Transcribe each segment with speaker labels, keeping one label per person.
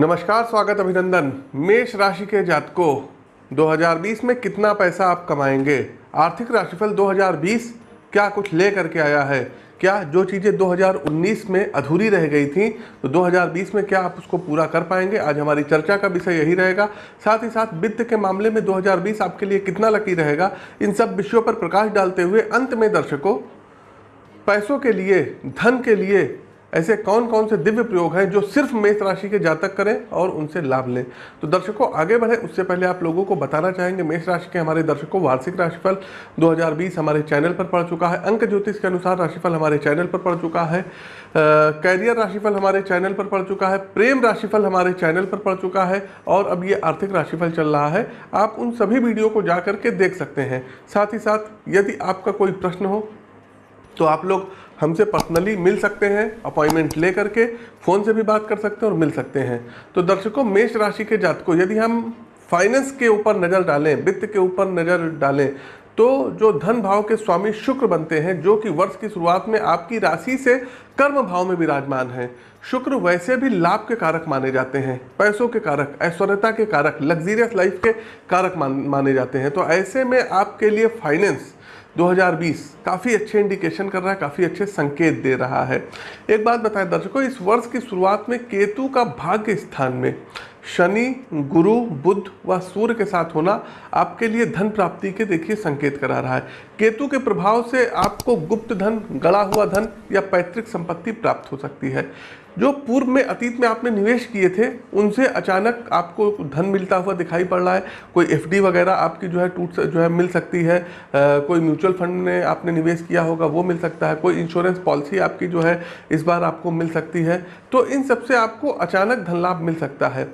Speaker 1: नमस्कार, स्वागत अभिनंदन। मेष राशि के जातकों 2020 में कितना पैसा आप कमाएँगे? आर्थिक राशिफल 2020 क्या कुछ ले करके आया है? क्या जो चीज़ें 2019 में अधूरी रह गई थी तो 2020 में क्या आप उसको पूरा कर पाएँगे? आज हमारी चर्चा का विषय यही रहेगा। साथ ही साथ वित्त के मामले में 2020 आपके लिए कितना लकी रहेगा? इन सब विषयों पर प्रकाश डालते हुए अंत में दर्शकों, पैसों के लिए, धन के लिए ऐसे कौन कौन से दिव्य प्रयोग हैं जो सिर्फ़ मेष राशि के जातक करें और उनसे लाभ लें? तो दर्शकों, आगे बढ़े। उससे पहले आप लोगों को बताना चाहेंगे, मेष राशि के हमारे दर्शकों, वार्षिक राशिफल 2020 हमारे चैनल पर पड़ चुका है। अंक ज्योतिष के अनुसार राशिफल हमारे चैनल पर पड़ चुका है। कैरियर राशिफल हमारे चैनल पर पड़ चुका है। प्रेम राशिफल हमारे चैनल पर पड़ चुका है और अब ये आर्थिक राशिफल चल रहा है। आप उन सभी वीडियो को जा करके देख सकते हैं। साथ ही साथ, यदि आपका कोई प्रश्न हो तो आप लोग हमसे पर्सनली मिल सकते हैं अपॉइंटमेंट ले करके फ़ोन से भी बात कर सकते हैं और मिल सकते हैं। तो दर्शकों, मेष राशि के जातकों, यदि हम फाइनेंस के ऊपर नज़र डालें, वित्त के ऊपर नज़र डालें तो जो धन भाव के स्वामी शुक्र बनते हैं, जो कि वर्ष की शुरुआत में आपकी राशि से कर्म भाव में विराजमान है। शुक्र वैसे भी लाभ के कारक माने जाते हैं, पैसों के कारक, ऐश्वर्यता के कारक लग्जीरियस लाइफ के कारक मान, माने जाते हैं। तो ऐसे में आपके लिए फाइनेंस 2020 काफ़ी अच्छे इंडिकेशन कर रहा है, काफ़ी अच्छे संकेत दे रहा है। एक बात बताएँ दर्शकों, इस वर्ष की शुरुआत में केतु का भाग्य स्थान में, शनि, गुरु बुद्ध व सूर्य के साथ होना आपके लिए धन प्राप्ति के देखिए संकेत करा रहा है। केतु के प्रभाव से आपको गुप्त धन गड़ा हुआ धन या पैतृक संपत्ति प्राप्त हो सकती है। जो पूर्व में अतीत में आपने निवेश किए थे उनसे अचानक आपको धन मिलता हुआ दिखाई पड़ रहा है। कोई एफडी वगैरह आपकी जो है टूट जो है मिल सकती है। आ, कोई म्यूचुअल फंड में आपने निवेश किया होगा वो मिल सकता है। कोई इंश्योरेंस पॉलिसी आपकी जो है इस बार आपको मिल सकती है। तो इन सबसे आपको अचानक धन लाभ मिल सकता है।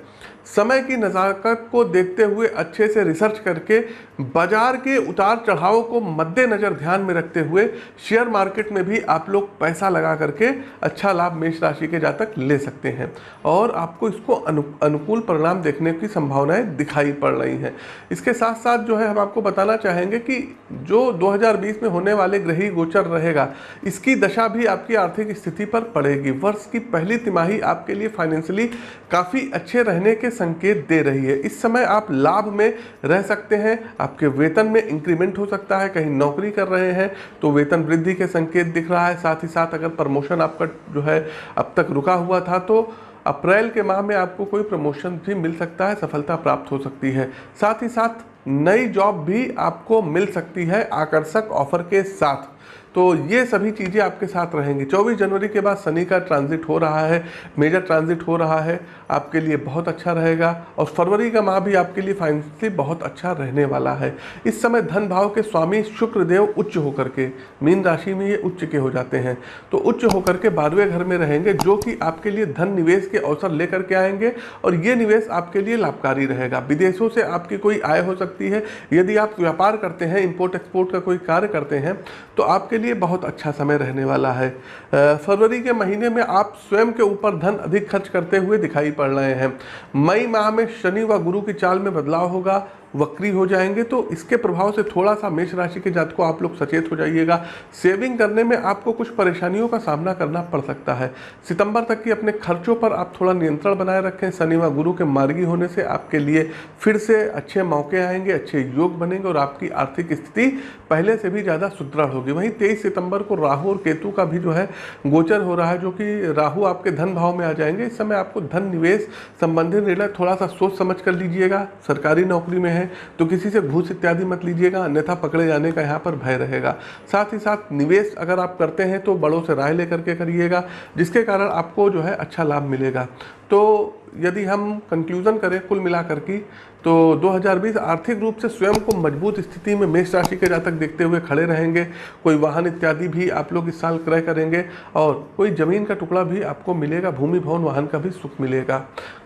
Speaker 1: समय की नज़ाकत को देखते हुए अच्छे से रिसर्च करके बाज़ार के उतार चढ़ाव को मद्देनज़र ध्यान में रखते हुए शेयर मार्केट में भी आप लोग पैसा लगा करके अच्छा लाभ मेष राशि के जातक ले सकते हैं। और आपको इसको अनु, अनुकूल परिणाम देखने की संभावनाएँ दिखाई पड़ रही हैं। इसके साथ साथ जो है हम आपको बताना चाहेंगे कि जो 2020 में होने वाले ग्रही गोचर रहेगा इसकी दशा भी आपकी आर्थिक स्थिति पर पड़ेगी। वर्ष की पहली तिमाही आपके लिए फाइनेंशियली काफ़ी अच्छे रहने के संकेत दे रही है। इस समय आप लाभ में रह सकते हैं। आपके वेतन में इंक्रीमेंट हो सकता है। कहीं नौकरी कर रहे हैं तो वेतन वृद्धि के संकेत दिख रहा है। साथ ही साथ अगर प्रमोशन आपका जो है अब तक रुका हुआ था तो अप्रैल के माह में आपको कोई प्रमोशन भी मिल सकता है। सफलता प्राप्त हो सकती है। साथ ही साथ नई जॉब भी आपको मिल सकती है आकर्षक ऑफ़र के साथ। तो ये सभी चीज़ें आपके साथ रहेंगी। 24 जनवरी के बाद शनि का ट्रांजिट हो रहा है मेजर ट्रांजिट हो रहा है, आपके लिए बहुत अच्छा रहेगा और फरवरी का माह भी आपके लिए फाइनेंशियली बहुत अच्छा रहने वाला है। इस समय धन भाव के स्वामी शुक्रदेव उच्च होकर के, मीन राशि में ये उच्च के हो जाते हैं। तो उच्च होकर के बारहवें घर में रहेंगे, जो कि आपके लिए धन निवेश के अवसर लेकर के आएँगे और ये निवेश आपके लिए लाभकारी रहेगा। विदेशों से आपकी कोई आय हो सकती है। यदि आप व्यापार करते हैं इम्पोर्ट एक्सपोर्ट का कोई कार्य करते हैं तो आपके लिए बहुत अच्छा समय रहने वाला है। फरवरी के महीने में आप स्वयं के ऊपर धन अधिक खर्च करते हुए दिखाई पड़ रहे हैं। मई माह में शनि व गुरु की चाल में बदलाव होगा। वक्री हो जाएँगे तो इसके प्रभाव से थोड़ा सा मेष राशि के जात को आप लोग सचेत हो जाइएगा। सेविंग करने में आपको कुछ परेशानियों का सामना करना पड़ सकता है। सितंबर तक की अपने खर्चों पर आप थोड़ा नियंत्रण बनाए रखें। शनि व गुरु के मार्गी होने से आपके लिए फिर से अच्छे मौके आएँगे, अच्छे योग बनेंगे और आपकी आर्थिक स्थिति पहले से भी ज़्यादा सुदृढ़ होगी। वहीं तेईस सितंबर को राहु और केतु का भी जो है गोचर हो रहा है, जो कि राहु आपके धन भाव में आ जाएँगे। इस समय आपको धन निवेश संबंधित निर्णय थोड़ा सा सोच समझ कर लीजिएगा। सरकारी नौकरी में है हैं तो किसी से घूस इत्यादि मत लीजिएगा, अन्यथा पकड़े जाने का यहाँ पर भय रहेगा। साथ ही साथ निवेश अगर आप करते हैं तो बड़ों से राय लेकर के करिएगा, जिसके कारण आपको जो है अच्छा लाभ मिलेगा। तो यदि हम कंक्लूजन करें कुल मिलाकर की तो 2020 आर्थिक रूप से स्वयं को मज़बूत स्थिति में मेष राशि के जातक देखते हुए खड़े रहेंगे। कोई वाहन इत्यादि भी आप लोग इस साल क्रय करेंगे और कोई ज़मीन का टुकड़ा भी आपको मिलेगा, भूमि, भवन, वाहन का भी सुख मिलेगा।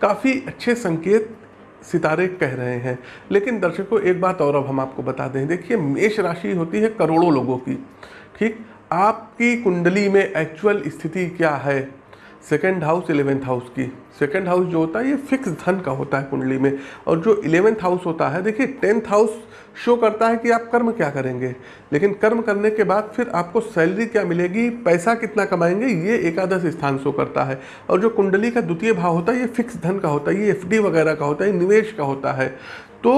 Speaker 1: काफ़ी अच्छे संकेत सितारे कह रहे हैं। लेकिन दर्शकों, एक बात और अब हम आपको बता दें। देखिए, मेष राशि होती है करोड़ों लोगों की। ठीक? आपकी कुंडली में एक्चुअल स्थिति क्या है? सेकेंड हाउस इलेवेंथ हाउस की। सेकेंड हाउस जो होता है, ये फिक्स धन का होता है कुंडली में। और जो इलेवेंथ हाउस होता है, देखिए टेंथ हाउस शो करता है कि आप कर्म क्या करेंगे। लेकिन कर्म करने के बाद फिर आपको सैलरी क्या मिलेगी, पैसा कितना कमाएँगे, ये एकादश स्थान शो करता है। और जो कुंडली का द्वितीय भाव होता है, ये फिक्स धन का होता है, ये एफडी वगैरह का होता है, निवेश का होता है। तो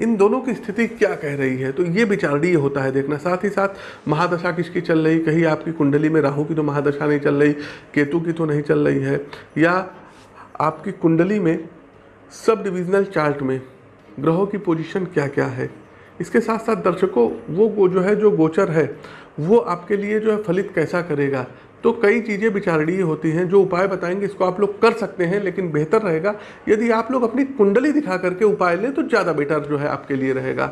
Speaker 1: इन दोनों की स्थिति क्या कह रही है? तो ये विचारणीय होता है देखना। साथ ही साथ महादशा किसकी चल रही? कहीं आपकी कुंडली में राहु की तो महादशा नहीं चल रही, केतु की तो नहीं चल रही है, या आपकी कुंडली में सब डिविजनल चार्ट में ग्रहों की पोजीशन क्या क्या है? इसके साथ साथ दर्शकों, वो जो है, जो गोचर है, वो आपके लिए जो है फलित कैसा करेगा? तो कई चीज़ें विचारणीय होती हैं, जो उपाय बताएँगे, इसको आप लोग कर सकते हैं, लेकिन बेहतर रहेगा यदि आप लोग अपनी कुंडली दिखा करके उपाय लें तो ज़्यादा बेटर जो है आपके लिए रहेगा।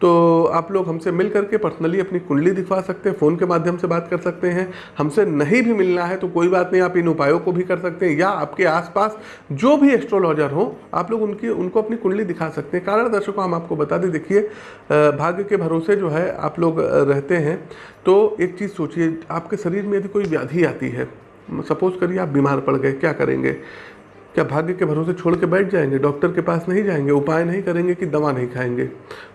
Speaker 1: तो आप लोग हमसे मिल करके पर्सनली अपनी कुंडली दिखवा सकते हैं फ़ोन के माध्यम से बात कर सकते हैं। हमसे नहीं भी मिलना है तो कोई बात नहीं, आप इन उपायों को भी कर सकते हैं या आपके आसपास जो भी एस्ट्रोलॉजर हो, आप लोग उनकी, उनको अपनी कुंडली दिखा सकते हैं। कारण दर्शकों, हम आपको बता दें, देखिए भाग्य के भरोसे जो है, आप लोग रहते हैं। तो एक चीज़ सोचिए, आपके शरीर में यदि कोई व्याधि आती है, सपोज़ करिए आप बीमार पड़ गए, क्या करेंगे? क्या भाग्य के भरोसे छोड़ के बैठ जाएँगे? डॉक्टर के पास नहीं जाएँगे? उपाय नहीं करेंगे कि दवा नहीं खाएँगे?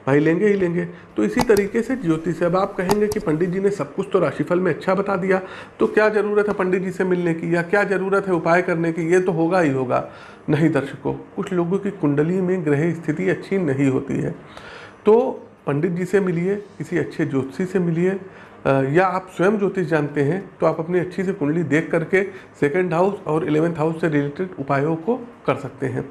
Speaker 1: भाई लेंगे ही लेंगे। तो इसी तरीके से ज्योतिष अब आप कहेंगे कि पंडित जी ने सब कुछ तो राशिफल में अच्छा बता दिया तो क्या ज़रूरत है पंडित जी से मिलने की? या क्या ज़रूरत है उपाय करने की? ये तो होगा ही होगा। नहीं दर्शकों, कुछ लोगों की कुंडली में ग्रह स्थिति अच्छी नहीं होती है। तो पंडित जी से मिलिए, किसी अच्छे ज्योतिषी से मिलिए या आप स्वयं ज्योतिष जानते हैं तो आप अपनी अच्छी से कुंडली देख करके सेकंड हाउस और इलेवेंथ हाउस से रिलेटेड उपायों को कर सकते हैं।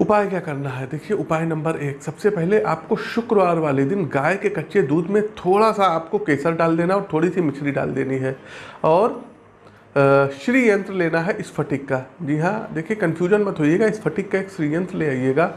Speaker 1: उपाय क्या करना है? देखिए, उपाय नंबर एक, सबसे पहले आपको शुक्रवार वाले दिन गाय के कच्चे दूध में थोड़ा सा आपको केसर डाल देना और थोड़ी सी मिश्री डाल देनी है। और श्री यंत्र लेना है इस फटिक का। जी हाँ देखिए कन्फ्यूज़न मत होइएगा, इस फटिक का एक श्री यंत्र ले आइएगा।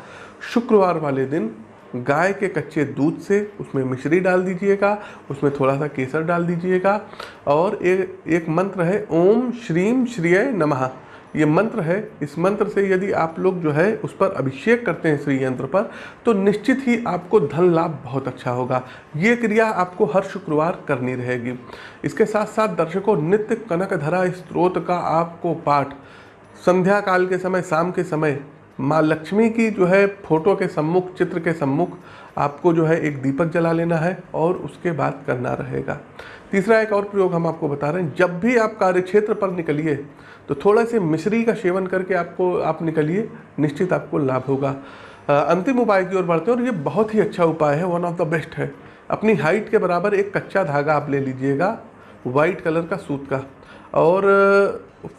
Speaker 1: शुक्रवार वाले दिन गाय के कच्चे दूध से उसमें मिश्री डाल दीजिएगा, उसमें थोड़ा सा केसर डाल दीजिएगा और एक एक मंत्र है, ओम श्रीम श्रिय नमः। ये मंत्र है, इस मंत्र से यदि आप लोग जो है उस पर अभिषेक करते हैं श्री यंत्र पर तो निश्चित ही आपको धन लाभ बहुत अच्छा होगा। ये क्रिया आपको हर शुक्रवार करनी रहेगी। इसके साथ साथ दर्शकों, नित्य कनक धरा स्त्रोत का आपको पाठ संध्या काल के समय, शाम के समय माँ लक्ष्मी की जो है फ़ोटो के सम्मुख, चित्र के सम्मुख आपको जो है एक दीपक जला लेना है और उसके बाद करना रहेगा। तीसरा एक और प्रयोग हम आपको बता रहे हैं। जब भी आप कार्यक्षेत्र पर निकलिए तो थोड़ा से मिश्री का सेवन करके आपको, आप निकलिए, निश्चित आपको लाभ होगा। अंतिम उपाय की ओर बढ़ते हैं और ये बहुत ही अच्छा उपाय है वन ऑफ़ द बेस्ट है। अपनी हाइट के बराबर एक कच्चा धागा आप ले लीजिएगा वाइट कलर का सूत का। और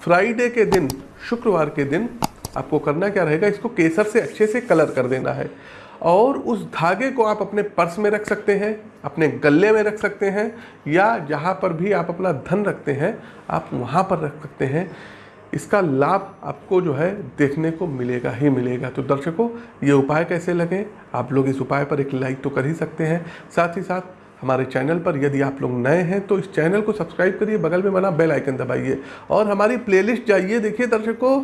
Speaker 1: फ्राइडे के दिन, शुक्रवार के दिन आपको करना क्या रहेगा? इसको केसर से अच्छे से कलर कर देना है। और उस धागे को आप अपने पर्स में रख सकते हैं, अपने गले में रख सकते हैं, या जहाँ पर भी आप अपना धन रखते हैं, आप वहाँ पर रख सकते हैं। इसका लाभ आपको जो है देखने को मिलेगा ही मिलेगा। तो दर्शकों, ये उपाय कैसे लगे? आप लोग इस उपाय पर एक लाइक तो कर ही सकते हैं। साथ ही साथ हमारे चैनल पर यदि आप लोग नए हैं तो इस चैनल को सब्सक्राइब करिए बगल में बना बेल आइकन दबाइए और हमारी प्लेलिस्ट जाइए। देखिए दर्शकों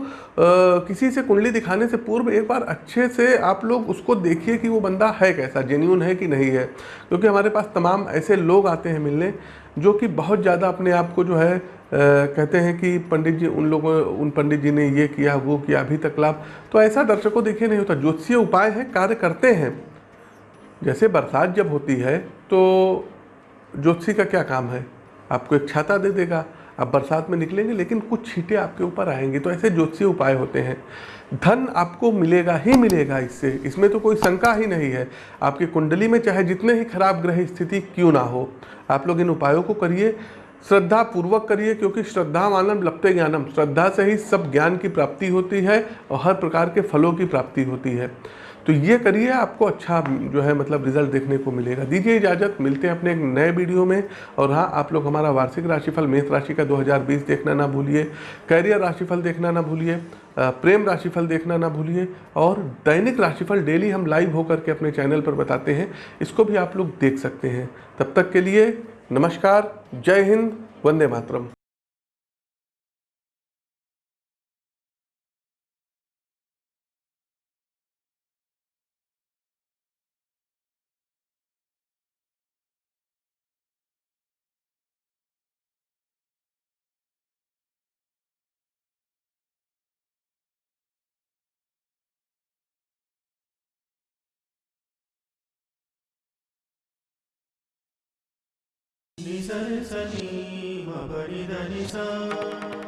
Speaker 1: किसी से कुंडली दिखाने से पूर्व एक बार अच्छे से आप लोग उसको देखिए कि वो बंदा है कैसा जेन्यून है कि नहीं है। क्योंकि हमारे पास तमाम ऐसे लोग आते हैं मिलने जो कि बहुत ज़्यादा अपने आप को जो है आ, कहते हैं कि पंडित जी उन लोगों उन पंडित जी ने ये किया वो किया अभी तक लाभ। तो ऐसा दर्शकों देखिए नहीं होता। ज्योतिषीय उपाय है कार्य करते हैं। जैसे बरसात जब होती है तो ज्योतिषी का क्या काम है? आपको एक छाता दे देगा, आप बरसात में निकलेंगे, लेकिन कुछ छीटे आपके ऊपर आएँगी तो ऐसे ज्योतिषीय उपाय होते हैं। धन आपको मिलेगा ही मिलेगा इससे, इसमें तो कोई शंका ही नहीं है। आपकी कुंडली में चाहे जितने ही खराब ग्रह स्थिति क्यों ना हो, आप लोग इन उपायों को करिए श्रद्धा पूर्वक करिए, क्योंकि श्रद्धा मानम लपते ज्ञानम। श्रद्धा से ही सब ज्ञान की प्राप्ति होती है और हर प्रकार के फलों की प्राप्ति होती है। तो ये करिए, आपको अच्छा जो है मतलब रिज़ल्ट देखने को मिलेगा। दीजिए इजाज़त, मिलते हैं अपने एक नए वीडियो में। और हाँ आप लोग हमारा वार्षिक राशिफल, मेष राशि का 2020 देखना ना भूलिए। कैरियर राशिफल देखना ना भूलिए। प्रेम राशिफल देखना ना भूलिए। और दैनिक राशिफल डेली हम लाइव होकर के अपने चैनल पर बताते हैं। इसको भी आप लोग देख सकते हैं। तब तक के लिए नमस्कार। जय हिंद। वंदे मातरम।
Speaker 2: सरि सनि म पनि ध नि सा